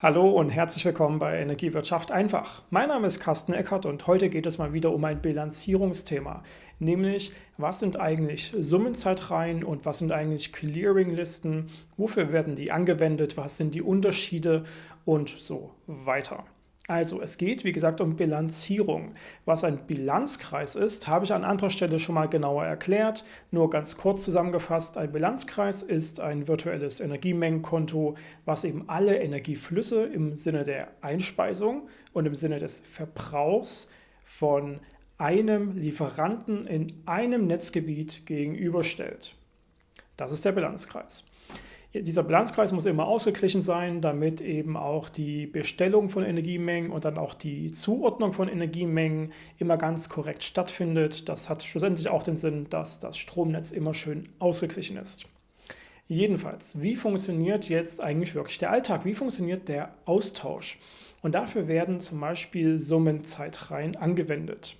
Hallo und herzlich willkommen bei Energiewirtschaft einfach. Mein Name ist Carsten Eckert und heute geht es mal wieder um ein Bilanzierungsthema, nämlich was sind eigentlich Summenzeitreihen und was sind eigentlich Clearinglisten, wofür werden die angewendet, was sind die Unterschiede und so weiter. Also es geht, wie gesagt, um Bilanzierung. Was ein Bilanzkreis ist, habe ich an anderer Stelle schon mal genauer erklärt. Nur ganz kurz zusammengefasst, ein Bilanzkreis ist ein virtuelles Energiemengenkonto, was eben alle Energieflüsse im Sinne der Einspeisung und im Sinne des Verbrauchs von einem Lieferanten in einem Netzgebiet gegenüberstellt. Das ist der Bilanzkreis. Dieser Bilanzkreis muss immer ausgeglichen sein, damit eben auch die Bestellung von Energiemengen und dann auch die Zuordnung von Energiemengen immer ganz korrekt stattfindet. Das hat schlussendlich auch den Sinn, dass das Stromnetz immer schön ausgeglichen ist. Jedenfalls, wie funktioniert jetzt eigentlich wirklich der Alltag? Wie funktioniert der Austausch? Und dafür werden zum Beispiel Summenzeitreihen angewendet.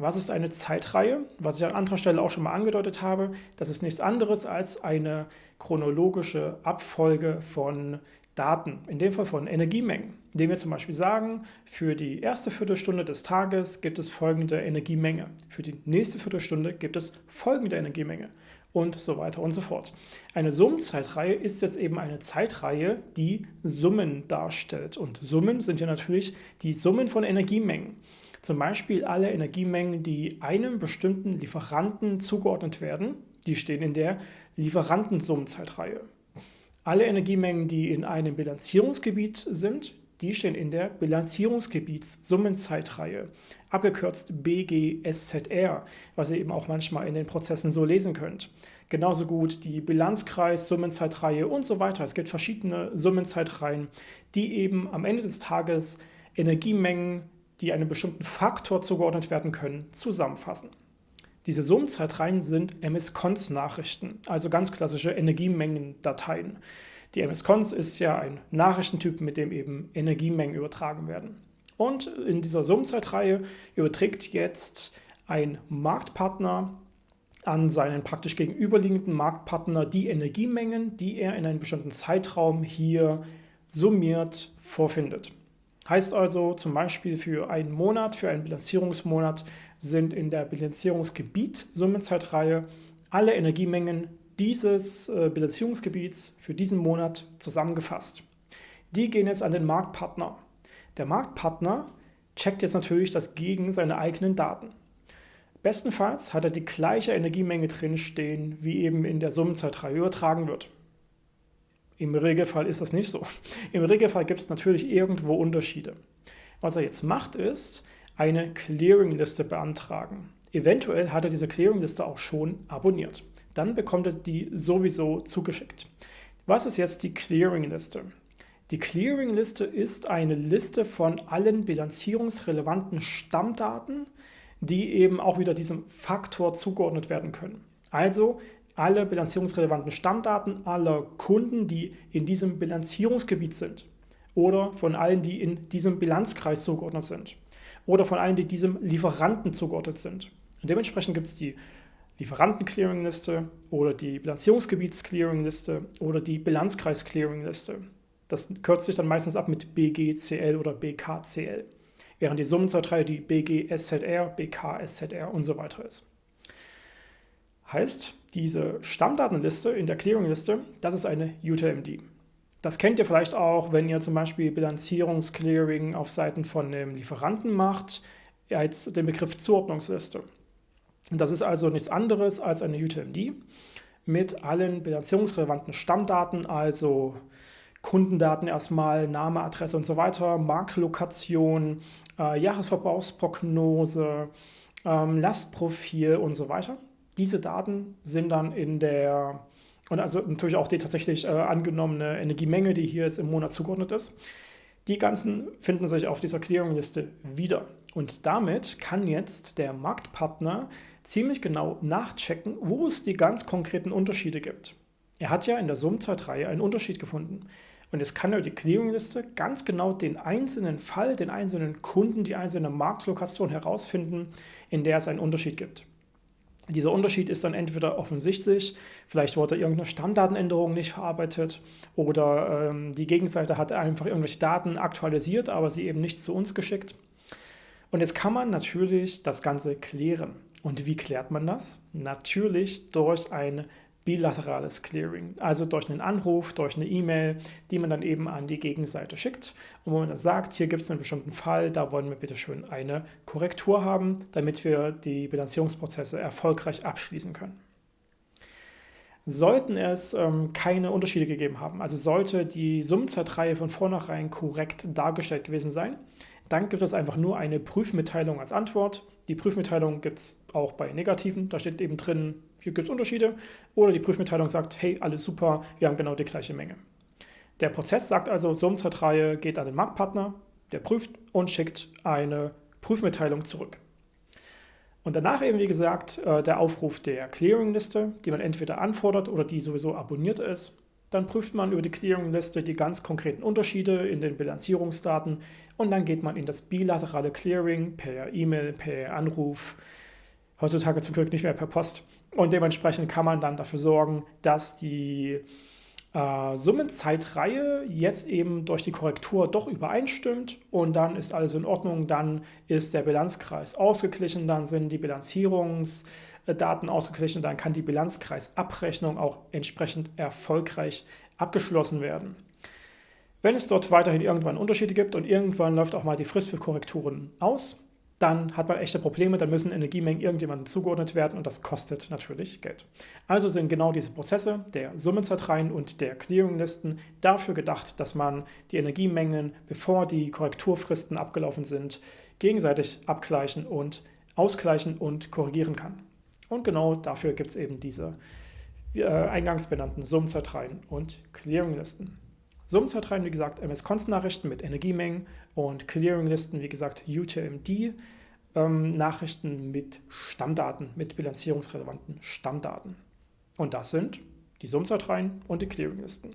Was ist eine Zeitreihe? Was ich an anderer Stelle auch schon mal angedeutet habe, das ist nichts anderes als eine chronologische Abfolge von Daten, in dem Fall von Energiemengen, indem wir zum Beispiel sagen, für die erste Viertelstunde des Tages gibt es folgende Energiemenge, für die nächste Viertelstunde gibt es folgende Energiemenge und so weiter und so fort. Eine Summenzeitreihe ist jetzt eben eine Zeitreihe, die Summen darstellt und Summen sind ja natürlich die Summen von Energiemengen. Zum Beispiel alle Energiemengen, die einem bestimmten Lieferanten zugeordnet werden, die stehen in der Lieferantensummenzeitreihe. Alle Energiemengen, die in einem Bilanzierungsgebiet sind, die stehen in der Bilanzierungsgebietssummenzeitreihe, abgekürzt BGSZR, was ihr eben auch manchmal in den Prozessen so lesen könnt. Genauso gut die Bilanzkreis-Summenzeitreihe und so weiter. Es gibt verschiedene Summenzeitreihen, die eben am Ende des Tages Energiemengen die einem bestimmten Faktor zugeordnet werden können, zusammenfassen. Diese Summenzeitreihen sind MS-Cons-Nachrichten, also ganz klassische Energiemengendateien. Die MS-Cons ist ja ein Nachrichtentyp, mit dem eben Energiemengen übertragen werden. Und in dieser Summenzeitreihe überträgt jetzt ein Marktpartner an seinen praktisch gegenüberliegenden Marktpartner die Energiemengen, die er in einem bestimmten Zeitraum hier summiert vorfindet. Heißt also zum Beispiel für einen Monat, für einen Bilanzierungsmonat sind in der Bilanzierungsgebiet Summenzeitreihe alle Energiemengen dieses äh, Bilanzierungsgebiets für diesen Monat zusammengefasst. Die gehen jetzt an den Marktpartner. Der Marktpartner checkt jetzt natürlich das gegen seine eigenen Daten. Bestenfalls hat er die gleiche Energiemenge drinstehen, wie eben in der Summenzeitreihe übertragen wird. Im Regelfall ist das nicht so. Im Regelfall gibt es natürlich irgendwo Unterschiede. Was er jetzt macht, ist eine Clearingliste beantragen. Eventuell hat er diese Clearingliste auch schon abonniert. Dann bekommt er die sowieso zugeschickt. Was ist jetzt die Clearingliste? Die Clearingliste ist eine Liste von allen bilanzierungsrelevanten Stammdaten, die eben auch wieder diesem Faktor zugeordnet werden können. Also alle bilanzierungsrelevanten Stammdaten aller Kunden, die in diesem Bilanzierungsgebiet sind oder von allen, die in diesem Bilanzkreis zugeordnet sind oder von allen, die diesem Lieferanten zugeordnet sind. Und dementsprechend gibt es die Lieferanten-Clearing-Liste oder die Bilanzierungsgebiets-Clearing-Liste oder die Bilanzkreis-Clearing-Liste. Das kürzt sich dann meistens ab mit BGCL oder BKCL, während die Summenzeitreihe die BGSZR, BKSZR und so weiter ist. Heißt, diese Stammdatenliste in der Clearingliste, das ist eine UTMD. Das kennt ihr vielleicht auch, wenn ihr zum Beispiel Bilanzierungsclearing auf Seiten von einem Lieferanten macht, als den Begriff Zuordnungsliste. Das ist also nichts anderes als eine UTMD mit allen bilanzierungsrelevanten Stammdaten, also Kundendaten erstmal, Name, Adresse und so weiter, Marktlokation, äh, Jahresverbrauchsprognose, ähm, Lastprofil und so weiter. Diese Daten sind dann in der, und also natürlich auch die tatsächlich äh, angenommene Energiemenge, die hier jetzt im Monat zugeordnet ist, die ganzen finden sich auf dieser Clearingliste wieder. Und damit kann jetzt der Marktpartner ziemlich genau nachchecken, wo es die ganz konkreten Unterschiede gibt. Er hat ja in der Summenzeitreihe einen Unterschied gefunden. Und jetzt kann er die Clearingliste ganz genau den einzelnen Fall, den einzelnen Kunden, die einzelne Marktlokation herausfinden, in der es einen Unterschied gibt. Dieser Unterschied ist dann entweder offensichtlich, vielleicht wurde irgendeine Stammdatenänderung nicht verarbeitet oder ähm, die Gegenseite hat einfach irgendwelche Daten aktualisiert, aber sie eben nicht zu uns geschickt. Und jetzt kann man natürlich das Ganze klären. Und wie klärt man das? Natürlich durch ein bilaterales Clearing, also durch einen Anruf, durch eine E-Mail, die man dann eben an die Gegenseite schickt und wo man dann sagt, hier gibt es einen bestimmten Fall, da wollen wir bitte schön eine Korrektur haben, damit wir die Bilanzierungsprozesse erfolgreich abschließen können. Sollten es ähm, keine Unterschiede gegeben haben, also sollte die Summenzeitreihe von vornherein korrekt dargestellt gewesen sein, dann gibt es einfach nur eine Prüfmitteilung als Antwort. Die Prüfmitteilung gibt es auch bei Negativen. Da steht eben drin, hier gibt es Unterschiede. Oder die Prüfmitteilung sagt, hey, alles super, wir haben genau die gleiche Menge. Der Prozess sagt also, Summenzeitreihe geht an den Marktpartner, der prüft und schickt eine Prüfmitteilung zurück. Und danach eben, wie gesagt, äh, der Aufruf der Clearingliste, die man entweder anfordert oder die sowieso abonniert ist. Dann prüft man über die Clearingliste die ganz konkreten Unterschiede in den Bilanzierungsdaten und dann geht man in das bilaterale Clearing per E-Mail, per Anruf, heutzutage zum Glück nicht mehr per Post. Und dementsprechend kann man dann dafür sorgen, dass die äh, Summenzeitreihe jetzt eben durch die Korrektur doch übereinstimmt und dann ist alles in Ordnung, dann ist der Bilanzkreis ausgeglichen, dann sind die Bilanzierungsdaten ausgeglichen, dann kann die Bilanzkreisabrechnung auch entsprechend erfolgreich abgeschlossen werden. Wenn es dort weiterhin irgendwann Unterschiede gibt und irgendwann läuft auch mal die Frist für Korrekturen aus, dann hat man echte Probleme, dann müssen Energiemengen irgendjemandem zugeordnet werden und das kostet natürlich Geld. Also sind genau diese Prozesse der Summenzeitreihen und der Clearinglisten dafür gedacht, dass man die Energiemengen, bevor die Korrekturfristen abgelaufen sind, gegenseitig abgleichen und ausgleichen und korrigieren kann. Und genau dafür gibt es eben diese äh, eingangs benannten Summenzeitreihen und Clearinglisten. Summenzeitreihen, wie gesagt, MS-Const-Nachrichten mit Energiemengen und Clearinglisten, wie gesagt, UTMD. Ähm, mit Stammdaten, mit bilanzierungsrelevanten Stammdaten. Und das sind die Summenzeitreihen und die Clearinglisten.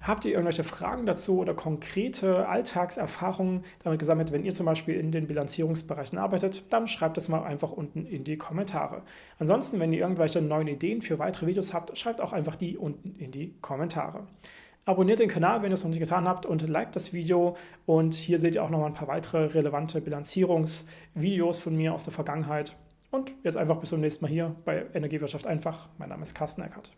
Habt ihr irgendwelche Fragen dazu oder konkrete Alltagserfahrungen damit gesammelt, wenn ihr zum Beispiel in den Bilanzierungsbereichen arbeitet, dann schreibt es mal einfach unten in die Kommentare. Ansonsten, wenn ihr irgendwelche neuen Ideen für weitere Videos habt, schreibt auch einfach die unten in die Kommentare. Abonniert den Kanal, wenn ihr es noch nicht getan habt und liked das Video. Und hier seht ihr auch noch mal ein paar weitere relevante Bilanzierungsvideos von mir aus der Vergangenheit. Und jetzt einfach bis zum nächsten Mal hier bei Energiewirtschaft einfach. Mein Name ist Carsten Eckert.